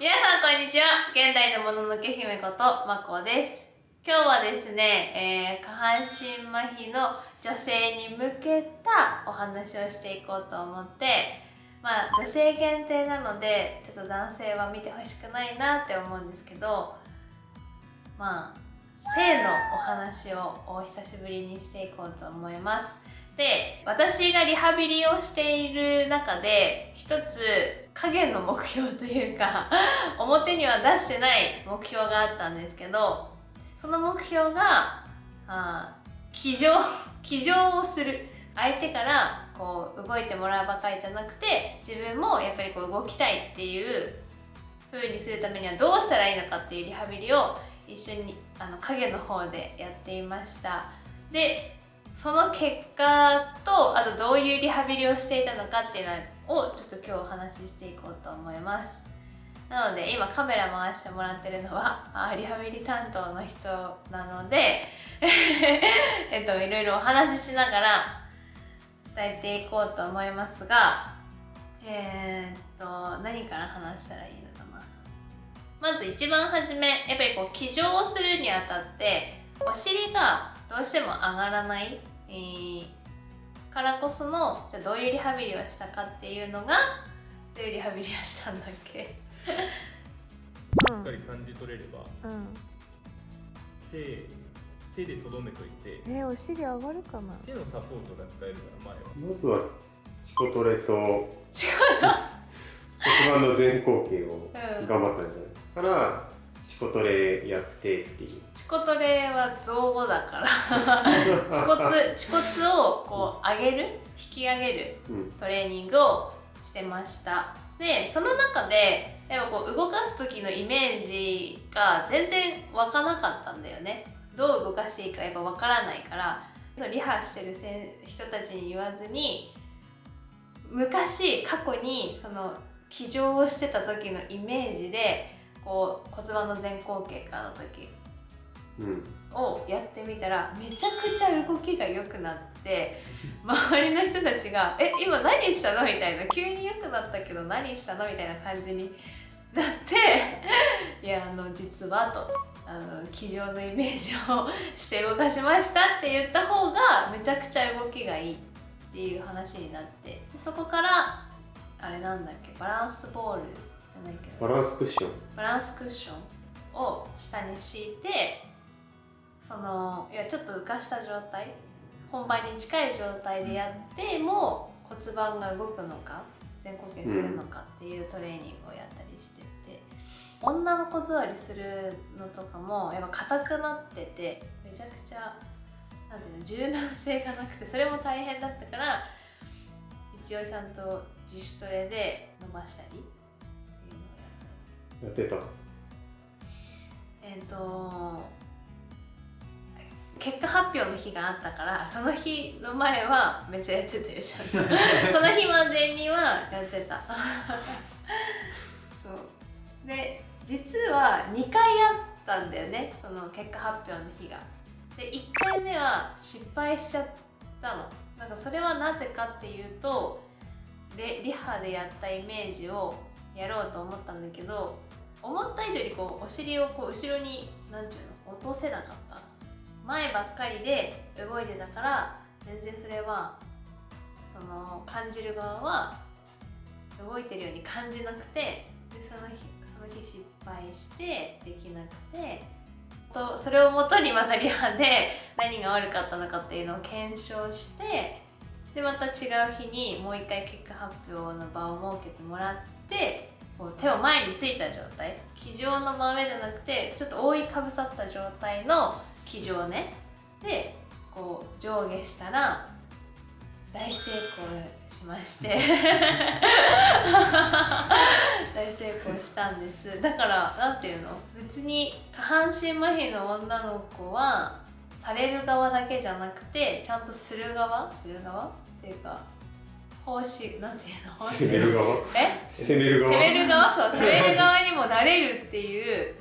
皆さんこんにちは。現代のもののけ姫ことまこです。今日はですね、えー、下半身麻痺の女性に向けたお話をしていこうと思ってまあ女性限定なのでちょっと男性は見てほしくないなって思うんですけどまあ性のお話をお久しぶりにしていこうと思います。で私がリハビリをしている中で一つ影の目標というか 表には出してない目標があったんですけどその目標があ騎乗 騎乗をする。相手からこう動いてもらうばかりじゃなくて自分もやっぱりこう動きたいっていう風にするためにはどうしたらいいのかっていうリハビリを一緒にあの影の方でやっていました。でその結果とあとどういうリハビリをしていたのかっていうのをちょっと今日お話ししていこうと思います。なので今カメラ回してもらってるのは あリハビリ担当の人なので えっといろいろお話ししながら伝えていこうと思いますがえー、っと何から話したらいいのかな。まず一番初めやっぱりこう騎乗をするにあたってお尻がどうしても上がらない、えー、からこそのじゃあどういうリハビリをしたかっていうのがどういうリハビリをしたんだっけ？しっかり感じ取れれば、うん、手手でとどめといてえー、お尻上がるかな？手のサポートが使えるから前は。まずはチコトレと チコト骨盤の前後傾を頑張ったんじゃない、うん、からチコトレやってっていう。チコトレは造語だから。恥骨恥骨をこう上げる引き上げるトレーニングをしてました、でその中でやっぱこう動かす時のイメージが全然湧かなかったんだよね。どう動かしていいかやっぱ分からないから。リハしてる人たちに言わずに昔過去にその騎乗をしてた時のイメージでこう骨盤の前後傾下の時をやってみたらめちゃくちゃ動きが良くなって 周りの人たちが「え今何したの?」みたいな急に良くなったけど何したの？みたいな感じになって「いやあの実は」と。あの机上のイメージをして動かしましたって言った方がめちゃくちゃ動きがいいっていう話になってそこからあれなんだっけバランスボールじゃないけど。バランスクッション。バランスクッションを下に敷いてそのいやちょっと浮かした状態本番に近い状態でやっても骨盤が動くのか前後傾するのかっていうトレーニングをやったりしてて、うん、女の子座りするのとかもやっぱ硬くなっててめちゃくちゃなんていうの柔軟性がなくてそれも大変だったから一応ちゃんと自主トレで伸ばしたりやってたえっ、ー、と結果発表の日があったからその日の前はめっちゃやっててちゃんとその日までにはやってた。そう。で実は2回やったんだよねその結果発表の日が。で1回目は失敗しちゃったの。なんかそれはなぜかっていうとリハでやったイメージをやろうと思ったんだけど思った以上にこうお尻をこう後ろに何て言うの落とせなかった。前ばっかりで動いてたから全然それはその感じる側は動いてるように感じなくてでその日その日失敗してできなくてとそれをもとにまたリハで何が悪かったのかっていうのを検証してでまた違う日にもう一回結果発表の場を設けてもらって手を前についた状態。机上の真上じゃなくてちょっと覆いかぶさった状態の機上ね。でこう上下したら大成功しまして。大成功したんです。だから何ていうの？別に下半身麻痺の女の子はされる側だけじゃなくてちゃんとする側？する側？っていうか奉仕なんていうの？奉仕？攻める側？え？攻める側？攻める側？そう攻める側にもなれるっていう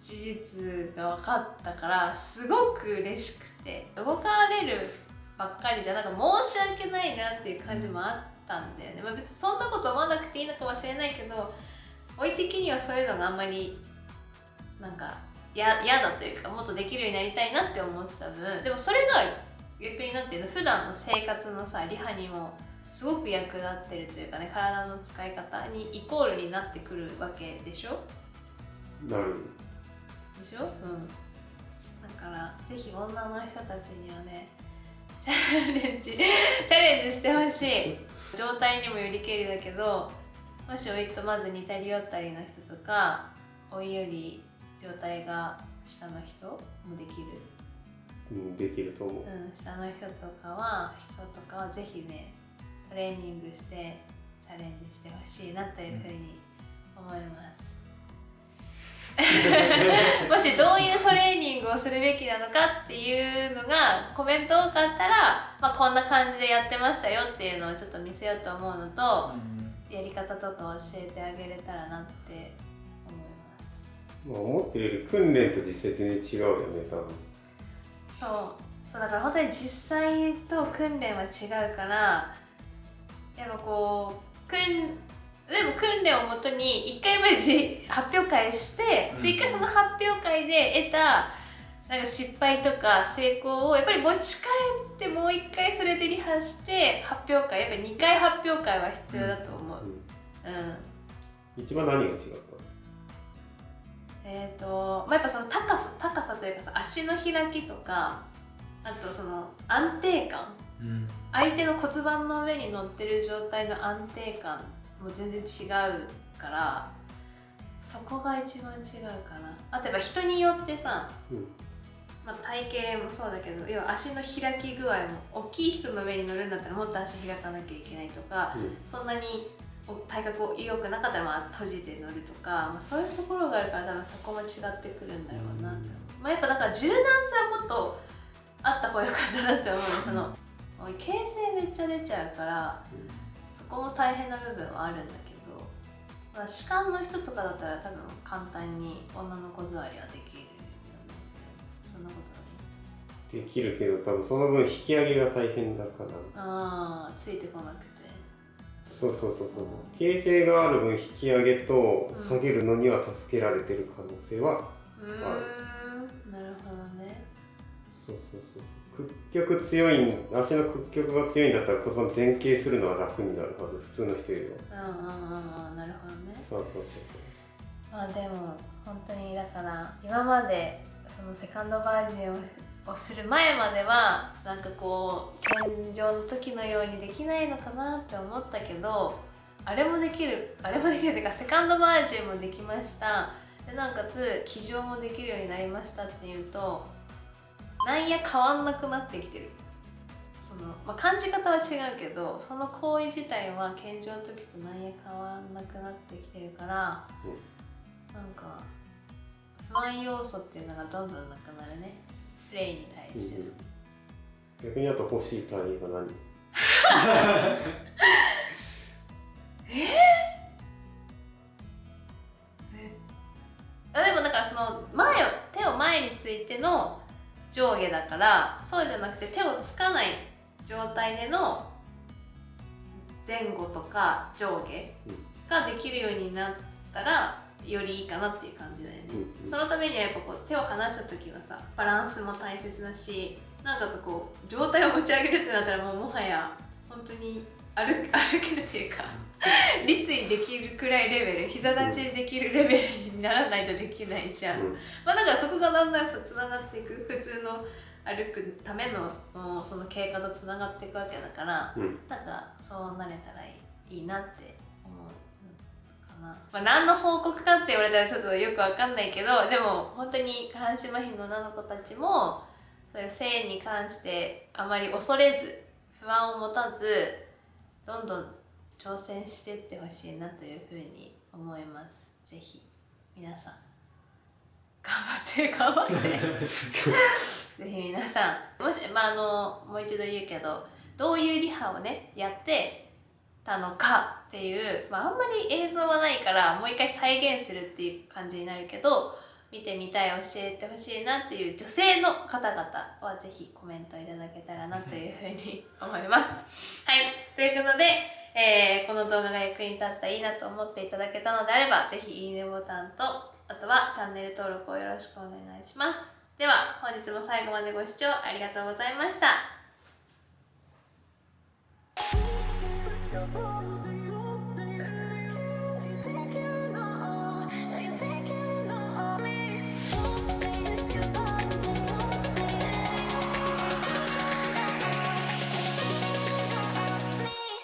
事実が分かったからすごく嬉しくて動かれるばっかりじゃなんか申し訳ないなっていう感じもあったんだよね、まあ、別にそんなこと思わなくていいのかもしれないけどおい的にはそういうのがあんまりなんか嫌だというかもっとできるようになりたいなって思ってた分でもそれが逆になっていうの？普段の生活のさリハにもすごく役立ってるというかね体の使い方にイコールになってくるわけでしょ？なる。でしょ？うん。だからぜひ女の人たちにはねチャレンジチャレンジしてほしい。状態にもよりけりだけどもしおいとまず似たり寄ったりの人とかおいより状態が下の人もできる。うんできると思う、うん、下の人とかは人とかはぜひねトレーニングしてチャレンジしてほしいなというふうに思います。もしどういうトレーニングをするべきなのかっていうのがコメント多かったら、まあ、こんな感じでやってましたよっていうのをちょっと見せようと思うのと、うん、やり方とか教えてあげれたらなってまあ、思ってるより訓練と実際全然違うよね多分。そう。そうだから本当に実際と訓練は違うからやっぱこう訓でも訓練をもとに1回まで発表会して、で1回その発表会で得たなんか失敗とか成功をやっぱり持ち帰ってもう1回それでリハして発表会やっぱり2回発表会は必要だと思う、うん、うん、一番何が違った？えーとまあ、やっぱその高さ高さというかさ足の開きとかあとその安定感、うん、相手の骨盤の上に乗ってる状態の安定感も全然違うからそこが一番違うかな。あとやっぱ人によってさ、うん、まあ、体型もそうだけど要は足の開き具合も大きい人の上に乗るんだったらもっと足開かなきゃいけないとか、うん、そんなに体格良くなかったらまあ閉じて乗るとか、まあ、そういうところがあるから多分そこも違ってくるんだろうなって、まあ、やっぱだから柔軟性はもっとあった方がよかったなって思うねその形成めっちゃ出ちゃうからそこも大変な部分はあるんだけど、まあ、主観の人とかだったら多分簡単に女の子座りはできるよね。そんなことないできるけど多分その分引き上げが大変だから。ああついてこなくて。そうそうそうそう形成がある分引き上げと下げるのには助けられてる可能性はある、うん、なるほどね。そうそうそう屈曲強い足の屈曲が強いんだったら骨盤前傾するのは楽になるはず普通の人よりは。うんうんうんうんなるほどね。そうそうそう。まあでも本当にだから今までそのセカンドバージョンををする前まではなんかこう天井の時のようにできないのかなって思ったけどあれもできるあれもできるっていうかセカンドバージョンもできました。でなおかつ騎乗もできるようになりましたっていうとなんや変わんなくなってきてる。その、まあ、感じ方は違うけどその行為自体は健常の時となんや変わんなくなってきてるから、うん、なんか不安要素っていうのがどんどんなくなるね。プレイに対して、うん、逆にあと欲しい単位が何？え？あでもだからその前を手を前についての上下だからそうじゃなくて手をつかない状態での前後とか上下ができるようになったらよりいいかなっていう感じだよね、うん、そのためにはやっぱこう手を離した時はさバランスも大切だしなんかこう状態を持ち上げるってなったらもうもはや本当に歩 歩けるっていうか立位できるくらいレベル膝立ちできるレベルにならないとできないじゃん、うん、まあだからそこがだんだんさつながっていく。普通の歩くためのその経過とつながっていくわけだから、うん、なんかそうなれたらいいなってな、まあ、何の報告かって言われたらちょっとよくわかんないけどでも本当に下半身麻痺の女の子たちもそういう性に関してあまり恐れず不安を持たずどんどん挑戦していってほしいなというふうに思います。ぜひ皆さん。頑張って頑張って。ぜひ皆さん。もしまああのもう一度言うけどどういうリハをねやってたのかっていう、まあ、あんまり映像はないからもう一回再現するっていう感じになるけど見てみたい教えてほしいなっていう女性の方々はぜひコメントいただけたらなというふうに思います。はいということでえー、この動画が役に立ったらいいなと思っていただけたのであれば、ぜひいいねボタンと、あとはチャンネル登録をよろしくお願いします。では、本日も最後までご視聴ありがとうございました。